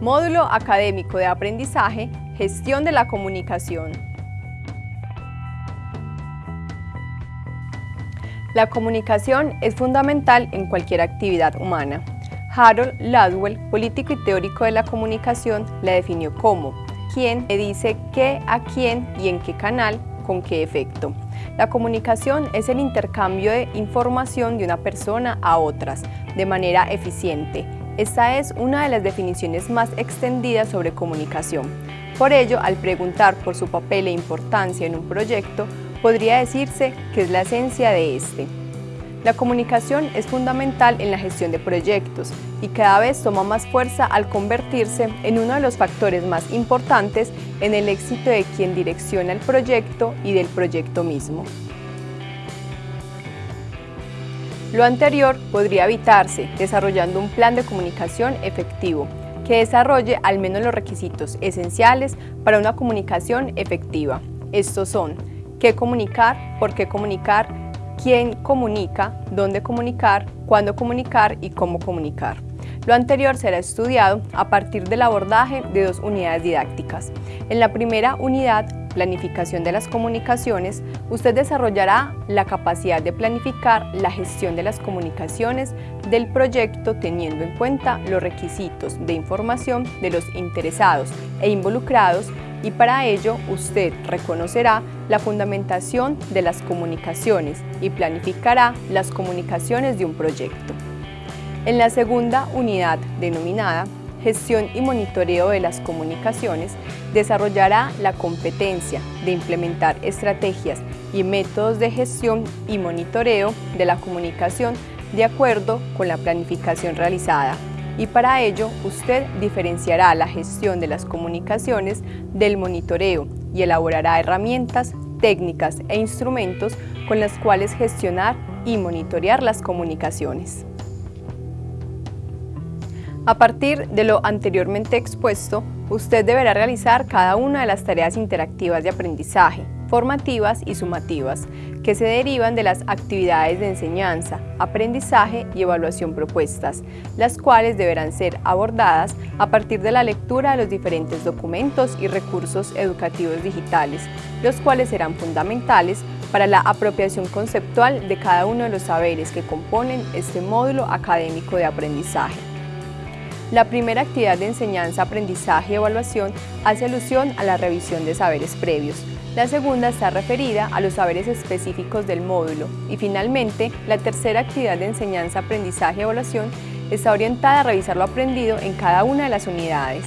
Módulo Académico de Aprendizaje, Gestión de la Comunicación. La comunicación es fundamental en cualquier actividad humana. Harold Ladwell, político y teórico de la comunicación, la definió como quien le dice qué a quién y en qué canal, con qué efecto. La comunicación es el intercambio de información de una persona a otras de manera eficiente, esta es una de las definiciones más extendidas sobre comunicación. Por ello, al preguntar por su papel e importancia en un proyecto, podría decirse que es la esencia de este. La comunicación es fundamental en la gestión de proyectos y cada vez toma más fuerza al convertirse en uno de los factores más importantes en el éxito de quien direcciona el proyecto y del proyecto mismo. Lo anterior podría evitarse desarrollando un plan de comunicación efectivo que desarrolle al menos los requisitos esenciales para una comunicación efectiva. Estos son qué comunicar, por qué comunicar, quién comunica, dónde comunicar, cuándo comunicar y cómo comunicar. Lo anterior será estudiado a partir del abordaje de dos unidades didácticas. En la primera unidad planificación de las comunicaciones, usted desarrollará la capacidad de planificar la gestión de las comunicaciones del proyecto teniendo en cuenta los requisitos de información de los interesados e involucrados y para ello usted reconocerá la fundamentación de las comunicaciones y planificará las comunicaciones de un proyecto. En la segunda unidad denominada gestión y monitoreo de las comunicaciones, desarrollará la competencia de implementar estrategias y métodos de gestión y monitoreo de la comunicación de acuerdo con la planificación realizada. Y para ello, usted diferenciará la gestión de las comunicaciones del monitoreo y elaborará herramientas, técnicas e instrumentos con las cuales gestionar y monitorear las comunicaciones. A partir de lo anteriormente expuesto, usted deberá realizar cada una de las tareas interactivas de aprendizaje, formativas y sumativas, que se derivan de las actividades de enseñanza, aprendizaje y evaluación propuestas, las cuales deberán ser abordadas a partir de la lectura de los diferentes documentos y recursos educativos digitales, los cuales serán fundamentales para la apropiación conceptual de cada uno de los saberes que componen este módulo académico de aprendizaje. La primera actividad de enseñanza, aprendizaje y evaluación hace alusión a la revisión de saberes previos. La segunda está referida a los saberes específicos del módulo. Y finalmente, la tercera actividad de enseñanza, aprendizaje y evaluación está orientada a revisar lo aprendido en cada una de las unidades.